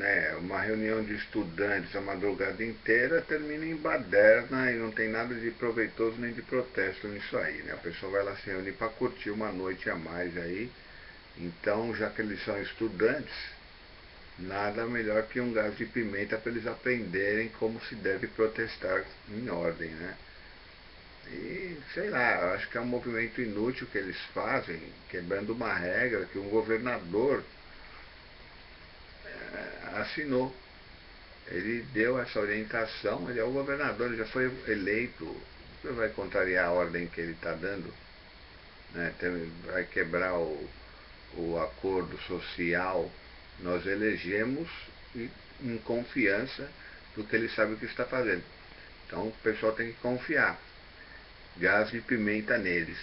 É, uma reunião de estudantes a madrugada inteira termina em baderna e não tem nada de proveitoso nem de protesto nisso aí, né? A pessoa vai lá se reunir para curtir uma noite a mais aí. Então, já que eles são estudantes, nada melhor que um gás de pimenta para eles aprenderem como se deve protestar em ordem, né? E, sei lá, acho que é um movimento inútil que eles fazem, quebrando uma regra que um governador assinou. Ele deu essa orientação, ele é o governador, ele já foi eleito. Você vai contrariar a ordem que ele está dando? Né? Vai quebrar o, o acordo social. Nós elegemos em confiança do que ele sabe o que está fazendo. Então o pessoal tem que confiar. Gás de pimenta neles.